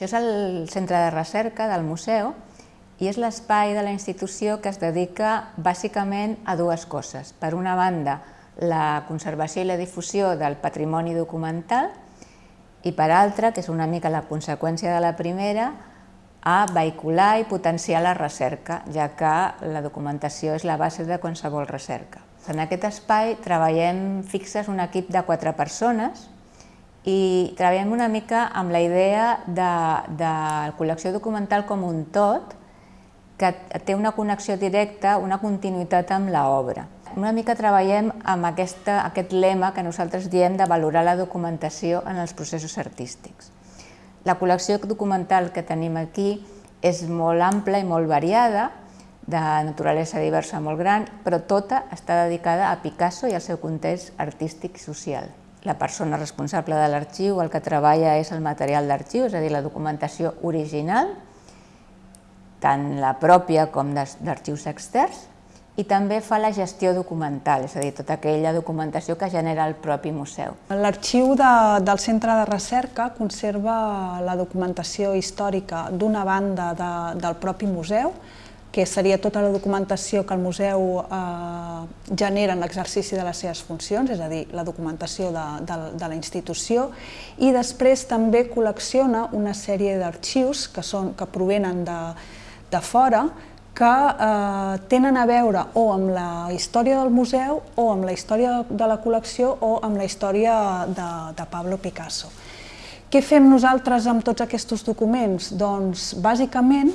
Això és el centre de recerca del museu i és l'espai de la institució que es dedica bàsicament a dues coses. Per una banda, la conservació i la difusió del patrimoni documental i per altra, que és una mica la conseqüència de la primera, a vehicular i potenciar la recerca, ja que la documentació és la base de qualsevol recerca. En aquest espai treballem fixes un equip de quatre persones, i treballem una mica amb la idea de, de la col·lecció documental com un tot, que té una connexió directa, una continuïtat amb l'obra. Una mica treballem amb aquesta, aquest lema que nosaltres diem de valorar la documentació en els processos artístics. La col·lecció documental que tenim aquí és molt ampla i molt variada, de naturalesa diversa molt gran, però tota està dedicada a Picasso i al seu context artístic i social la persona responsable de l'arxiu el que treballa és el material d'arxiu, és a dir, la documentació original, tant la pròpia com d'arxius externs, i també fa la gestió documental, és a dir, tota aquella documentació que genera el propi museu. L'arxiu de, del Centre de Recerca conserva la documentació històrica d'una banda de, del propi museu, que seria tota la documentació que el museu eh, genera en l'exercici de les seves funcions, és a dir, la documentació de, de, de la institució, i després també col·lecciona una sèrie d'arxius que, són, que provenen de, de fora, que eh, tenen a veure o amb la història del museu o amb la història de la col·lecció o amb la història de, de Pablo Picasso. Què fem nosaltres amb tots aquests documents? Doncs, bàsicament,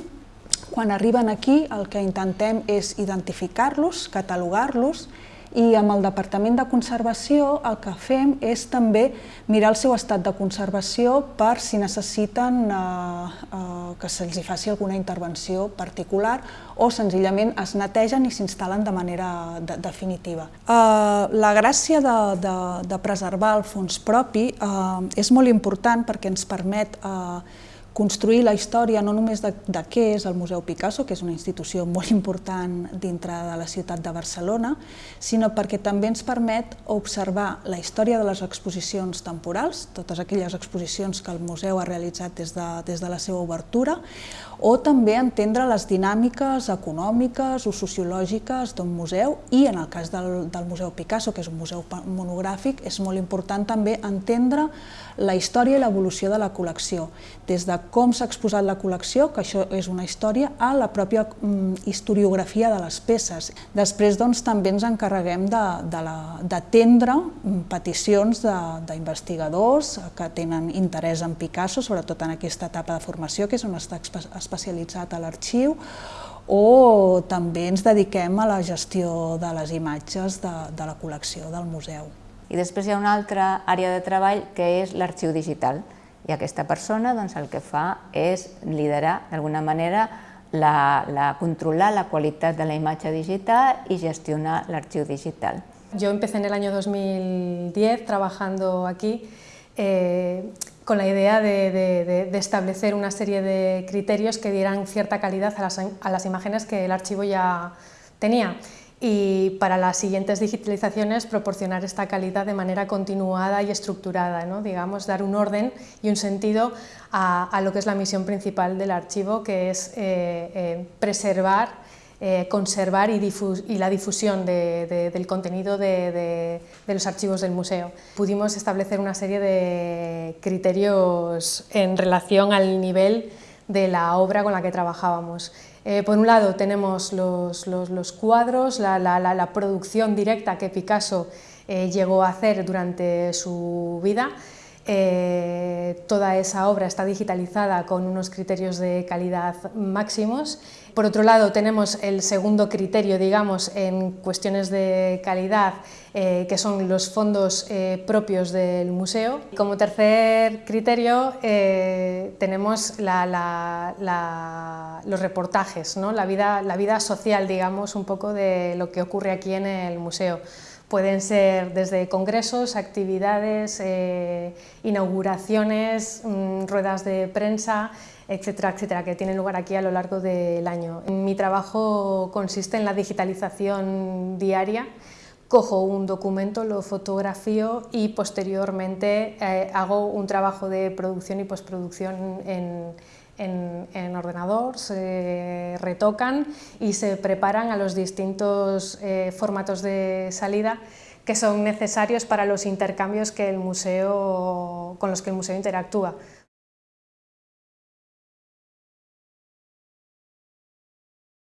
quan arriben aquí el que intentem és identificar-los, catalogar-los i amb el Departament de Conservació el que fem és també mirar el seu estat de conservació per si necessiten eh, eh, que se'ls faci alguna intervenció particular o senzillament es netegen i s'instal·len de manera de, definitiva. Eh, la gràcia de, de, de preservar el fons propi eh, és molt important perquè ens permet eh, construir la història no només de, de què és el Museu Picasso, que és una institució molt important dintre de la ciutat de Barcelona, sinó perquè també ens permet observar la història de les exposicions temporals, totes aquelles exposicions que el museu ha realitzat des de, des de la seva obertura, o també entendre les dinàmiques econòmiques o sociològiques d'un museu i en el cas del, del Museu Picasso, que és un museu monogràfic, és molt important també entendre la història i l'evolució de la col·lecció, des de com s'ha exposat la col·lecció, que això és una història, a la pròpia mm, historiografia de les peces. Després doncs, també ens encarreguem d'atendre mm, peticions d'investigadors que tenen interès en Picasso, sobretot en aquesta etapa de formació, que és on està especialitzat a l'arxiu, o també ens dediquem a la gestió de les imatges de, de la col·lecció del museu. I després hi ha una altra àrea de treball que és l'arxiu digital, i aquesta persona doncs, el que fa és liderar d'alguna manera la, la, la qualitat de la imatge digital y gestionar l'arxiu digital. Yo empecé en el año 2010 trabajando aquí eh, con la idea de, de, de, establecer una serie de criterios que dieran cierta calidad a las, a las imágenes que el archivo ya tenía y para las siguientes digitalizaciones proporcionar esta calidad de manera continuada y estructurada, ¿no? digamos, dar un orden y un sentido a, a, lo que es la misión principal del archivo, que es eh, eh, preservar, eh, conservar y, y, la difusión de, de, del contenido de, de, los archivos del museo. Pudimos establecer una serie de criterios en relación al nivel de la obra con la que trabajábamos. Eh, por un lado tenemos los, los, cuadros, la, la, la, producción directa que Picasso eh, llegó a hacer durante su vida, eh, toda esa obra está digitalizada con unos criterios de calidad máximos. Por otro lado, tenemos el segundo criterio, digamos, en cuestiones de calidad, eh, que son los fondos eh, propios del museo. Como tercer criterio, tenemos los reportajes, ¿no? la, vida, la vida social, digamos, un poco de lo que ocurre aquí en el museo. Pueden ser desde congresos, actividades, eh, inauguraciones, mmm, ruedas de prensa, etcétera, etcétera, que tienen lugar aquí a lo largo del año. Mi trabajo consiste en la digitalización diaria cojo un documento, lo fotografío y posteriormente eh, hago un trabajo de producción y postproducción en, en, ordenador, se retocan y se preparan a los distintos eh, formatos de salida que son necesarios para los intercambios que el museo, con los que el museo interactúa.